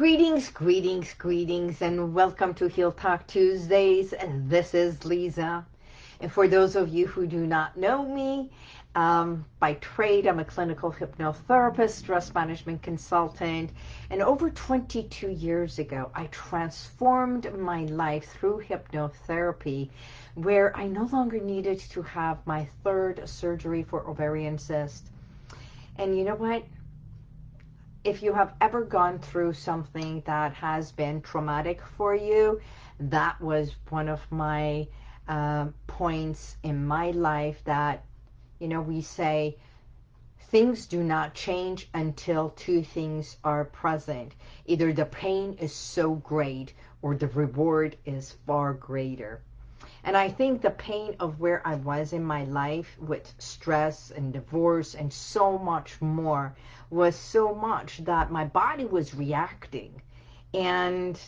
Greetings, greetings, greetings, and welcome to Heal Talk Tuesdays. And this is Lisa. And for those of you who do not know me, um, by trade, I'm a clinical hypnotherapist, stress management consultant, and over 22 years ago, I transformed my life through hypnotherapy, where I no longer needed to have my third surgery for ovarian cyst. And you know what? If you have ever gone through something that has been traumatic for you, that was one of my uh, points in my life that, you know, we say things do not change until two things are present. Either the pain is so great or the reward is far greater. And I think the pain of where I was in my life with stress and divorce and so much more was so much that my body was reacting. And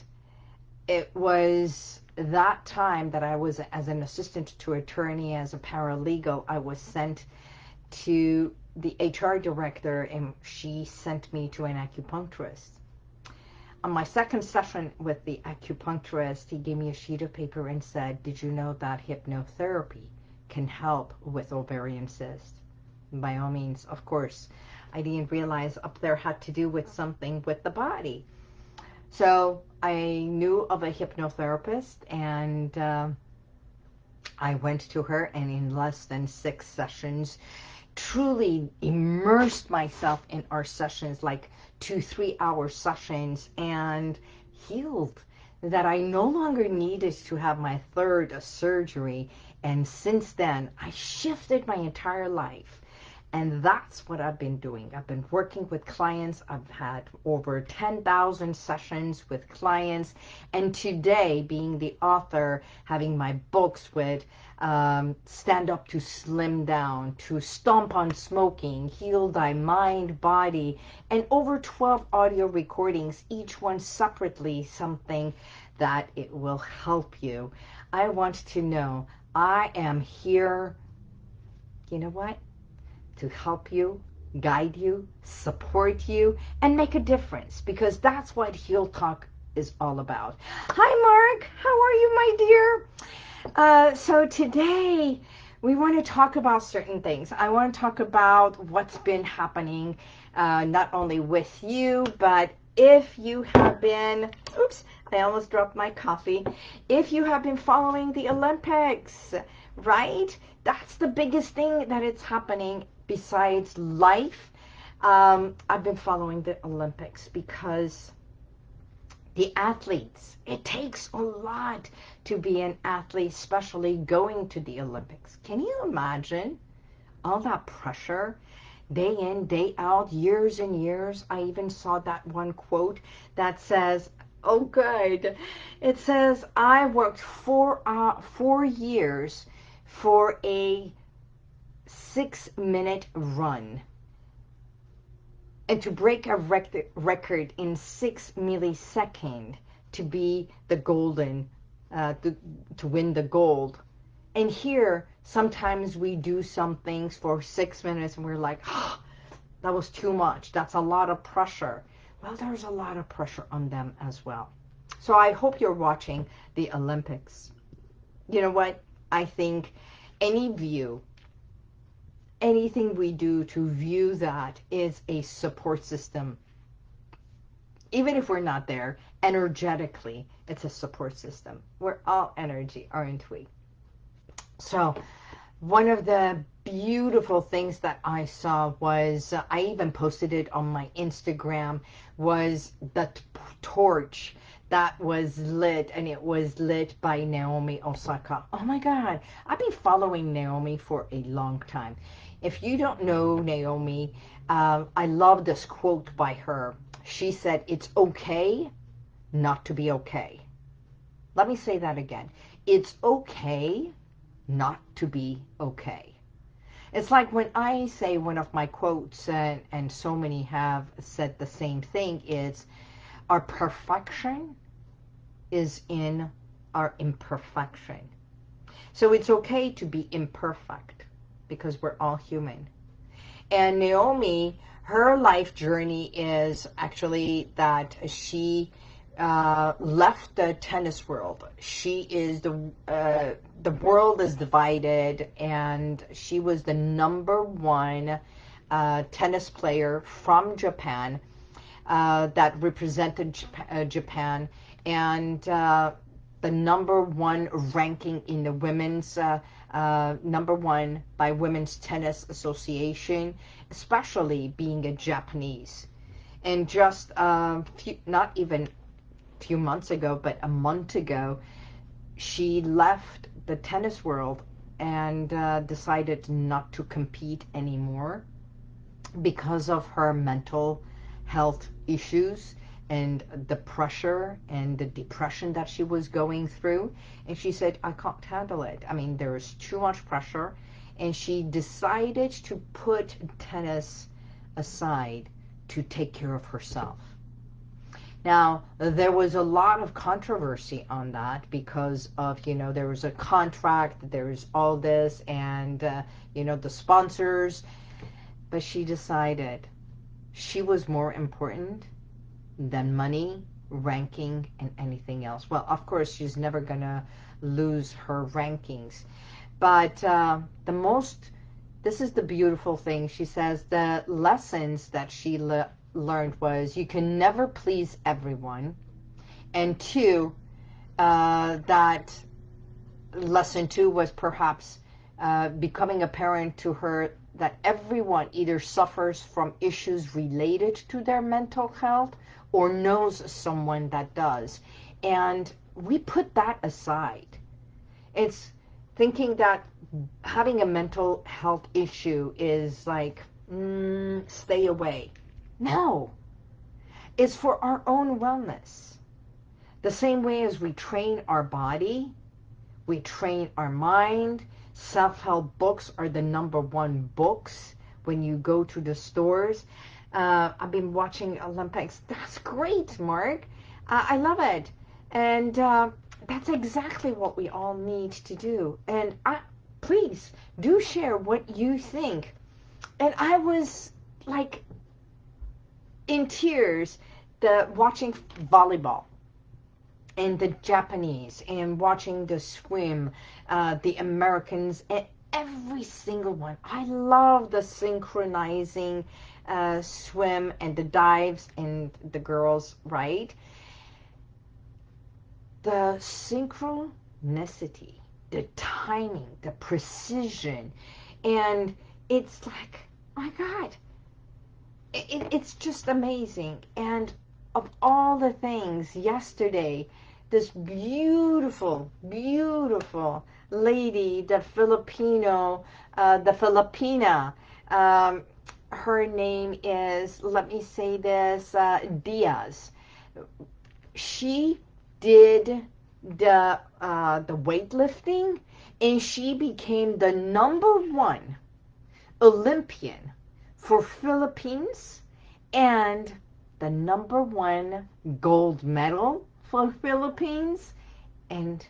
it was that time that I was as an assistant to attorney, as a paralegal, I was sent to the HR director and she sent me to an acupuncturist on my second session with the acupuncturist, he gave me a sheet of paper and said, did you know that hypnotherapy can help with ovarian cysts? By all means, of course. I didn't realize up there had to do with something with the body. So I knew of a hypnotherapist and uh, I went to her and in less than six sessions, truly immersed myself in our sessions like two, three hour sessions and healed that I no longer needed to have my third surgery. And since then, I shifted my entire life. And that's what I've been doing. I've been working with clients. I've had over 10,000 sessions with clients. And today, being the author, having my books with um, Stand Up to Slim Down, to Stomp on Smoking, Heal Thy Mind, Body, and over 12 audio recordings, each one separately something that it will help you. I want to know I am here, you know what? To help you, guide you, support you, and make a difference because that's what Heal Talk is all about. Hi, Mark. How are you, my dear? Uh, so today we want to talk about certain things. I want to talk about what's been happening uh, not only with you, but if you have been, oops, I almost dropped my coffee. If you have been following the Olympics, right? That's the biggest thing that it's happening besides life, um, I've been following the Olympics because the athletes, it takes a lot to be an athlete, especially going to the Olympics. Can you imagine all that pressure? Day in, day out, years and years. I even saw that one quote that says, oh good, it says, I worked four, uh, four years for a six minute run and to break a rec record in six millisecond to be the golden, uh, to, to win the gold. And here, sometimes we do some things for six minutes and we're like, oh, that was too much. That's a lot of pressure. Well, there's a lot of pressure on them as well. So I hope you're watching the Olympics. You know what? I think any view anything we do to view that is a support system. Even if we're not there, energetically, it's a support system. We're all energy, aren't we? So one of the beautiful things that I saw was, uh, I even posted it on my Instagram, was the torch that was lit and it was lit by Naomi Osaka. Oh my God, I've been following Naomi for a long time. If you don't know Naomi, uh, I love this quote by her. She said, it's okay not to be okay. Let me say that again. It's okay not to be okay. It's like when I say one of my quotes, and, and so many have said the same thing, is our perfection is in our imperfection. So it's okay to be imperfect because we're all human. And Naomi, her life journey is actually that she uh, left the tennis world. She is the uh, the world is divided, and she was the number one uh, tennis player from Japan uh, that represented Japan, uh, Japan and uh, the number one ranking in the women's number one by Women's Tennis Association, especially being a Japanese. And just few, not even a few months ago, but a month ago, she left the tennis world and uh, decided not to compete anymore because of her mental health issues and the pressure and the depression that she was going through. And she said, I can't handle it. I mean, there's too much pressure. And she decided to put tennis aside to take care of herself. Now, there was a lot of controversy on that because of, you know, there was a contract, there was all this, and, uh, you know, the sponsors. But she decided she was more important than money, ranking, and anything else. Well, of course, she's never going to lose her rankings. But uh, the most, this is the beautiful thing. She says the lessons that she le learned was you can never please everyone. And two, uh, that lesson two was perhaps uh, becoming apparent to her that everyone either suffers from issues related to their mental health or knows someone that does. And we put that aside. It's thinking that having a mental health issue is like, mm, stay away. No. It's for our own wellness. The same way as we train our body, we train our mind. Self-help books are the number one books when you go to the stores. Uh, I've been watching Olympics. That's great, Mark. Uh, I love it. And uh, that's exactly what we all need to do. And I, please do share what you think. And I was like in tears the watching volleyball and the Japanese and watching the swim, uh, the Americans, and every single one. I love the synchronizing uh, swim and the dives and the girls, right? The synchronicity, the timing, the precision, and it's like, my God, it, it's just amazing. And of all the things, yesterday, this beautiful, beautiful lady, the Filipino, uh, the Filipina, um, her name is, let me say this, uh, Diaz. She did the uh, the weightlifting, and she became the number one Olympian for Philippines and the number one gold medal for Philippines and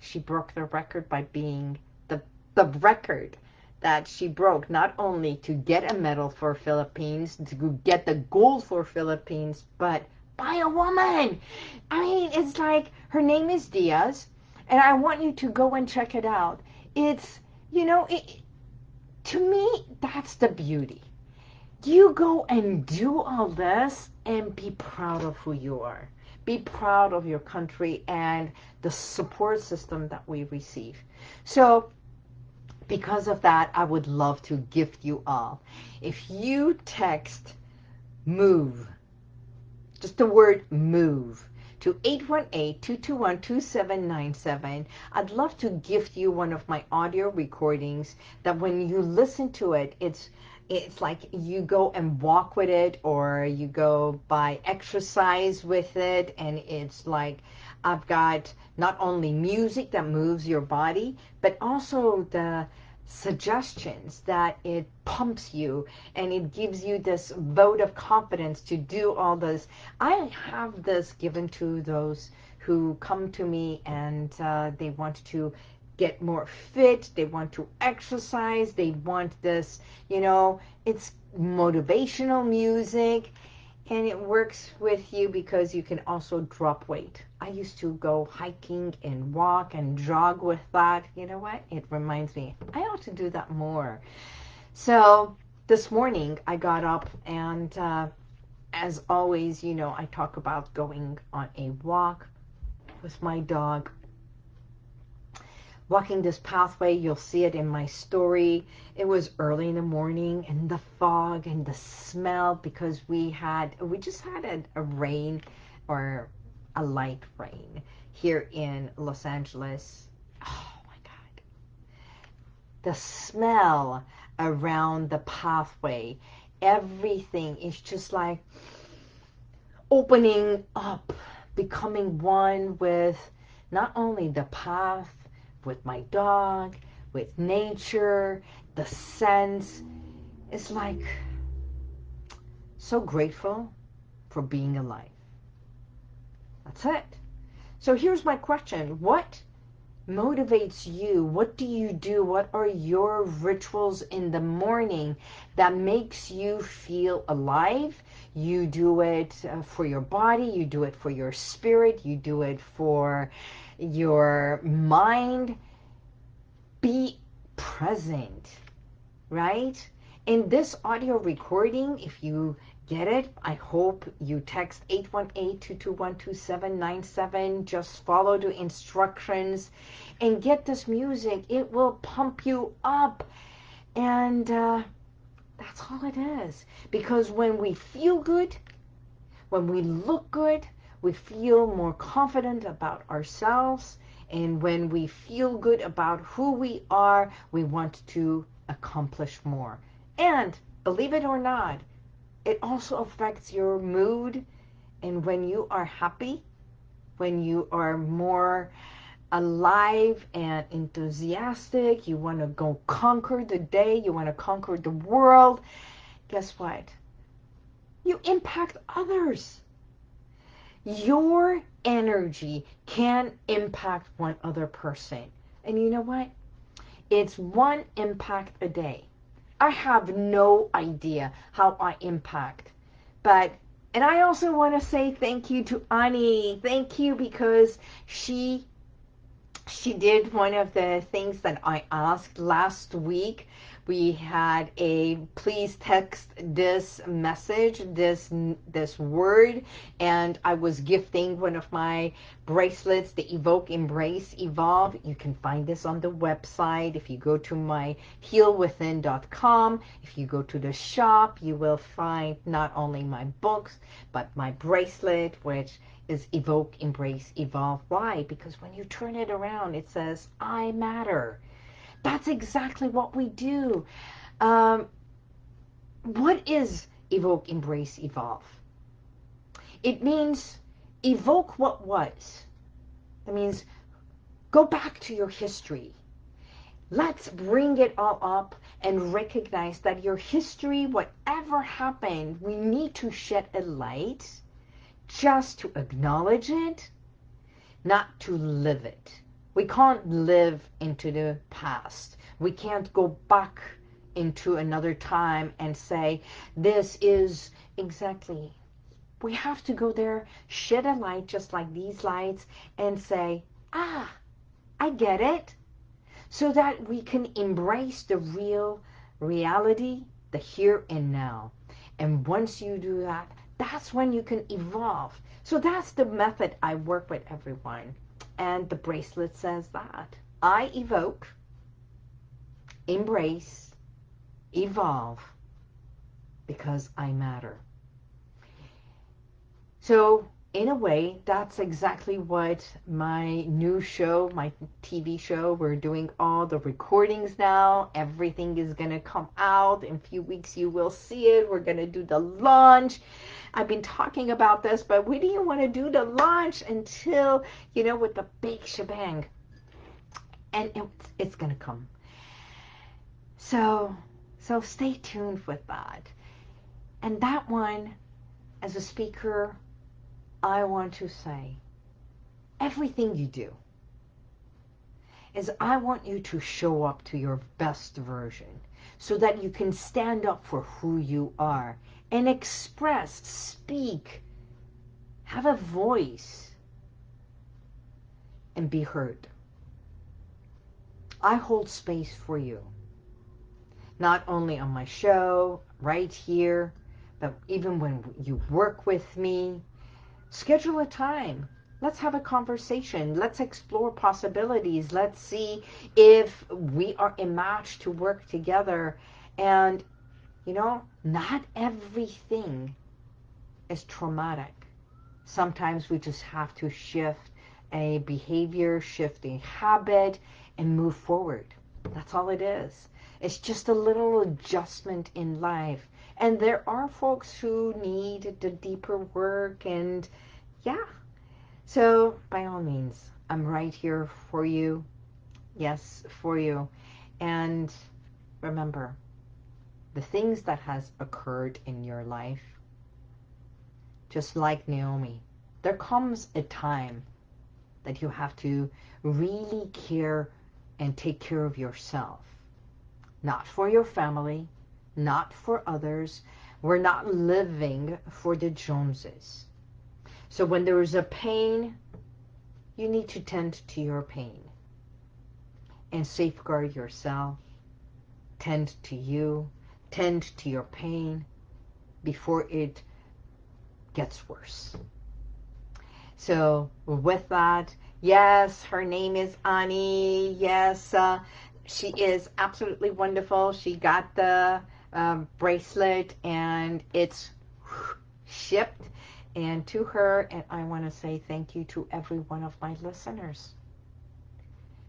she broke the record by being the the record that she broke not only to get a medal for Philippines to get the gold for Philippines but by a woman I mean it's like her name is Diaz and I want you to go and check it out it's you know it, to me, that's the beauty. You go and do all this and be proud of who you are. Be proud of your country and the support system that we receive. So because of that, I would love to gift you all. If you text MOVE, just the word MOVE, to 818-221-2797. I'd love to gift you one of my audio recordings that when you listen to it, it's it's like you go and walk with it or you go by exercise with it and it's like I've got not only music that moves your body but also the suggestions that it pumps you and it gives you this vote of confidence to do all this. I have this given to those who come to me and uh, they want to get more fit, they want to exercise, they want this, you know, it's motivational music and it works with you because you can also drop weight. I used to go hiking and walk and jog with that. You know what? It reminds me, I ought to do that more. So this morning I got up and uh, as always, you know, I talk about going on a walk with my dog walking this pathway. You'll see it in my story. It was early in the morning and the fog and the smell because we had, we just had a, a rain or a light rain here in Los Angeles. Oh my God. The smell around the pathway, everything is just like opening up, becoming one with not only the path, with my dog, with nature, the sense. It's like so grateful for being alive. That's it. So here's my question. What motivates you? What do you do? What are your rituals in the morning that makes you feel alive? You do it uh, for your body. You do it for your spirit. You do it for your mind. Be present, right? In this audio recording, if you get it, I hope you text 818-221-2797. Just follow the instructions and get this music. It will pump you up. And uh, that's all it is. Because when we feel good, when we look good, we feel more confident about ourselves. And when we feel good about who we are, we want to accomplish more. And believe it or not, it also affects your mood. And when you are happy, when you are more alive and enthusiastic, you want to go conquer the day, you want to conquer the world, guess what? You impact others your energy can impact one other person. And you know what? It's one impact a day. I have no idea how I impact. But, and I also want to say thank you to Ani. Thank you because she she did one of the things that I asked last week we had a please text this message, this this word, and I was gifting one of my bracelets, the Evoke, Embrace, Evolve. You can find this on the website. If you go to my healwithin.com, if you go to the shop, you will find not only my books, but my bracelet, which is Evoke, Embrace, Evolve. Why? Because when you turn it around, it says, I matter. That's exactly what we do. Um, what is evoke, embrace, evolve? It means evoke what was. That means go back to your history. Let's bring it all up and recognize that your history, whatever happened, we need to shed a light just to acknowledge it, not to live it. We can't live into the past. We can't go back into another time and say, this is exactly. We have to go there, shed a light just like these lights and say, ah, I get it. So that we can embrace the real reality, the here and now. And once you do that, that's when you can evolve. So that's the method I work with everyone. And the bracelet says that. I evoke, embrace, evolve, because I matter. So in a way, that's exactly what my new show, my TV show, we're doing all the recordings now. Everything is going to come out. In a few weeks, you will see it. We're going to do the launch. I've been talking about this, but we didn't want to do the launch until, you know, with the big shebang. And it's, it's going to come. So, so stay tuned with that. And that one, as a speaker, I want to say, everything you do, is I want you to show up to your best version so that you can stand up for who you are and express, speak, have a voice, and be heard. I hold space for you. Not only on my show, right here, but even when you work with me, schedule a time. Let's have a conversation. Let's explore possibilities. Let's see if we are a match to work together. And, you know, not everything is traumatic. Sometimes we just have to shift a behavior, shift a habit, and move forward. That's all it is. It's just a little adjustment in life. And there are folks who need the deeper work and yeah. So by all means, I'm right here for you. Yes, for you. And remember, the things that has occurred in your life, just like Naomi, there comes a time that you have to really care and take care of yourself. Not for your family, not for others. We're not living for the Joneses. So when there is a pain, you need to tend to your pain and safeguard yourself. Tend to you. Tend to your pain before it gets worse. So with that, yes, her name is Ani. Yes, uh, she is absolutely wonderful. She got the um, bracelet and it's shipped and to her and I want to say thank you to every one of my listeners.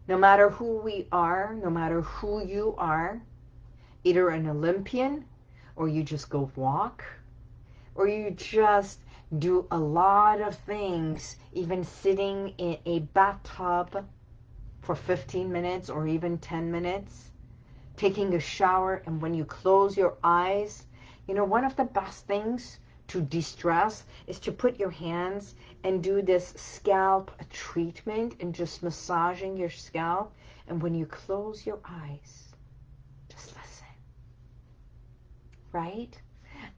No matter who we are, no matter who you are, either an Olympian or you just go walk or you just do a lot of things, even sitting in a bathtub for 15 minutes or even 10 minutes, taking a shower, and when you close your eyes, you know, one of the best things to de-stress is to put your hands and do this scalp treatment and just massaging your scalp. And when you close your eyes, just listen. Right?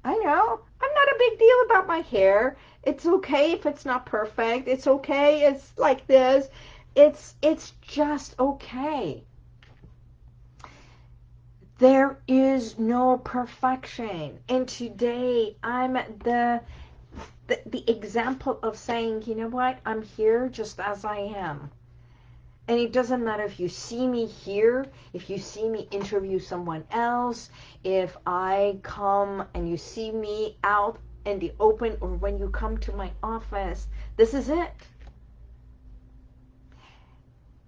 I know. I'm not a big deal about my hair. It's okay if it's not perfect. It's okay. It's like this. It's it's just okay. There is no perfection. And today I'm the, the the example of saying, you know what? I'm here just as I am. And it doesn't matter if you see me here, if you see me interview someone else, if I come and you see me out in the open or when you come to my office. This is it.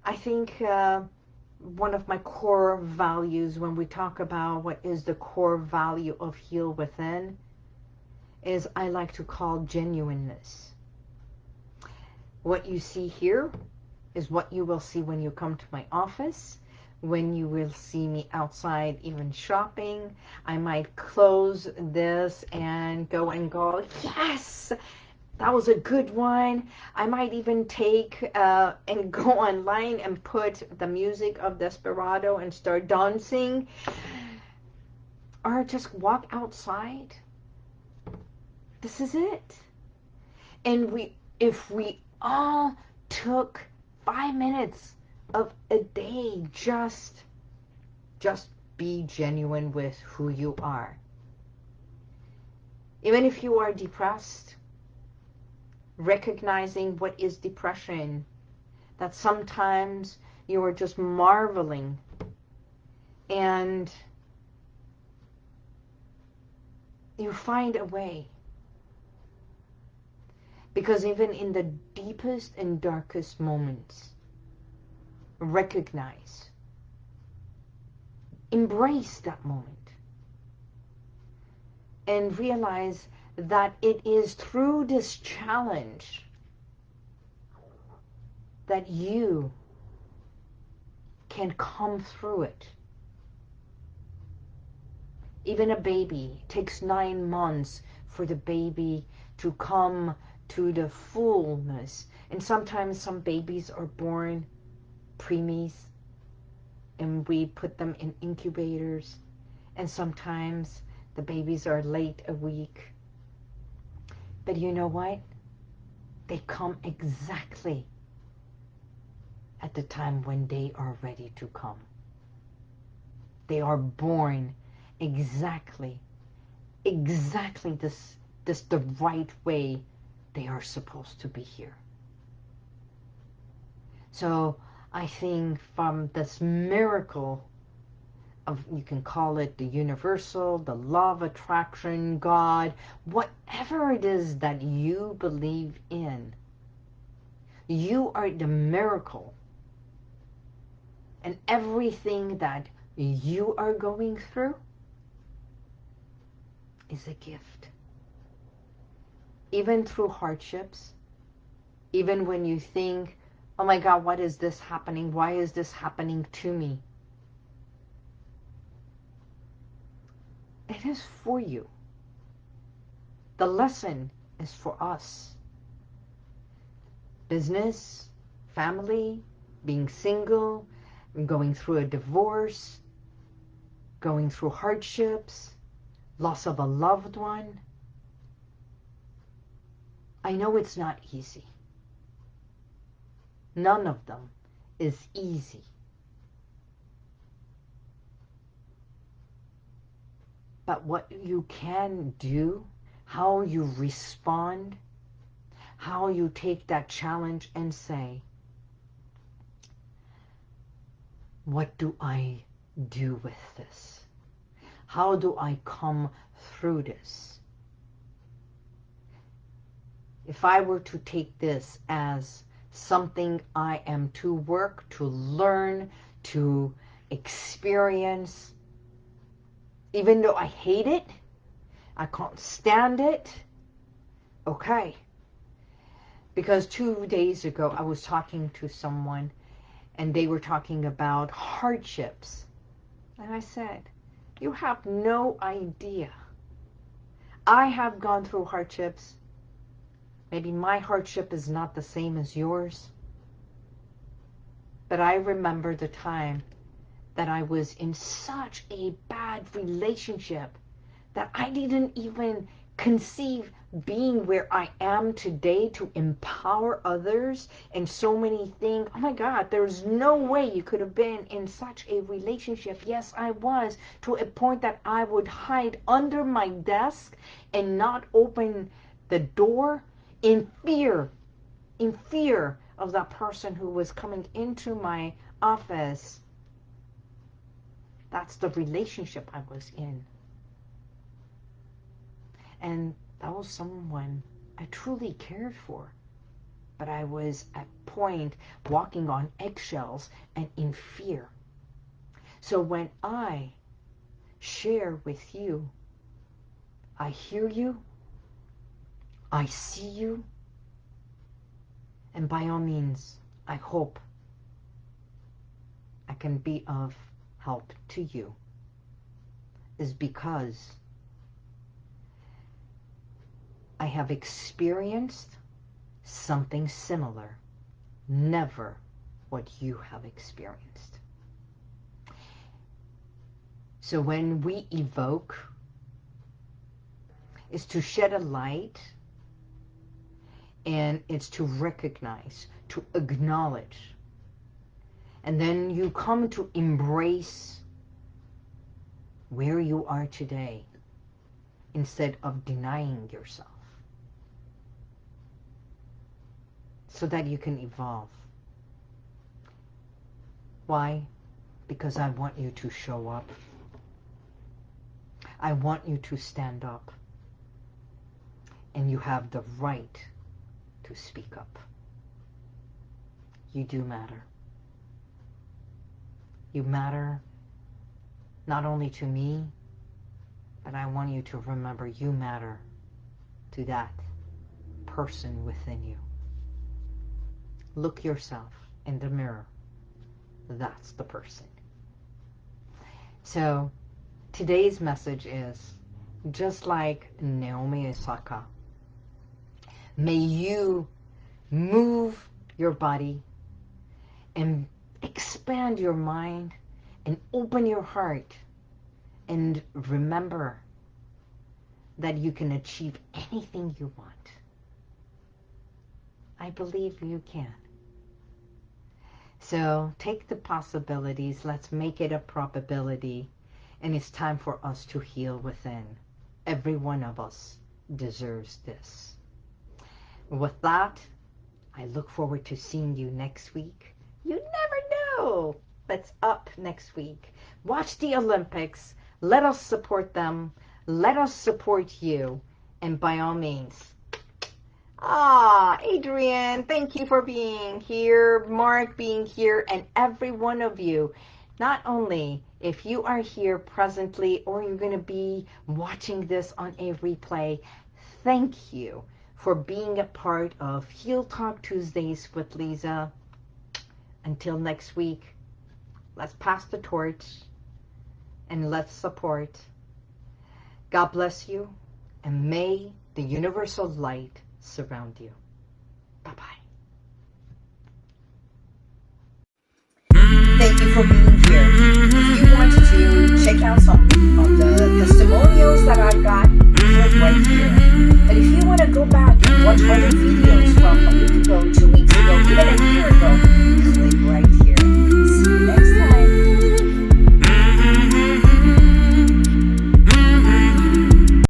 I think uh, one of my core values when we talk about what is the core value of Heal Within is I like to call genuineness. What you see here is what you will see when you come to my office, when you will see me outside even shopping. I might close this and go and go, yes, that was a good one. I might even take uh, and go online and put the music of Desperado and start dancing. Or just walk outside. This is it. And we, if we all took five minutes of a day just, just be genuine with who you are. Even if you are depressed, recognizing what is depression, that sometimes you are just marveling and you find a way. Because even in the deepest and darkest moments, recognize, embrace that moment, and realize that it is through this challenge that you can come through it. Even a baby takes nine months for the baby to come to the fullness. And sometimes some babies are born preemies and we put them in incubators and sometimes the babies are late a week. But you know what? They come exactly at the time when they are ready to come. They are born exactly, exactly this, this the right way they are supposed to be here. So I think from this miracle of, you can call it the universal, the law of attraction, God, whatever it is that you believe in, you are the miracle. And everything that you are going through is a gift. Even through hardships, even when you think, oh my God, what is this happening? Why is this happening to me? It is for you. The lesson is for us. Business, family, being single, going through a divorce, going through hardships, loss of a loved one. I know it's not easy. None of them is easy. But what you can do, how you respond, how you take that challenge and say, what do I do with this? How do I come through this? If I were to take this as something I am to work, to learn, to experience, even though I hate it, I can't stand it, okay. Because two days ago I was talking to someone and they were talking about hardships. And I said, you have no idea. I have gone through hardships. Maybe my hardship is not the same as yours. But I remember the time that I was in such a bad relationship that I didn't even conceive being where I am today to empower others and so many things. Oh my God, there's no way you could have been in such a relationship. Yes, I was to a point that I would hide under my desk and not open the door in fear, in fear of that person who was coming into my office. That's the relationship I was in. And that was someone I truly cared for. But I was at point walking on eggshells and in fear. So when I share with you, I hear you, I see you, and by all means, I hope I can be of help to you, is because I have experienced something similar, never what you have experienced. So when we evoke, is to shed a light and it's to recognize, to acknowledge. And then you come to embrace where you are today instead of denying yourself. so that you can evolve. Why? Because I want you to show up. I want you to stand up. And you have the right to speak up. You do matter. You matter not only to me, but I want you to remember you matter to that person within you. Look yourself in the mirror. That's the person. So today's message is just like Naomi Osaka. May you move your body and expand your mind and open your heart and remember that you can achieve anything you want. I believe you can. So take the possibilities, let's make it a probability, and it's time for us to heal within. Every one of us deserves this. With that, I look forward to seeing you next week. You never know that's up next week. Watch the Olympics. Let us support them. Let us support you. And by all means, Ah, Adrian, thank you for being here, Mark being here, and every one of you. Not only if you are here presently or you're going to be watching this on a replay, thank you for being a part of Heal Talk Tuesdays with Lisa. Until next week, let's pass the torch and let's support. God bless you and may the universal light surround you. Bye-bye. Thank you for being here. If you want to check out some right here. But if you want to go back and watch other videos from a week ago, two weeks ago, even a year ago, click right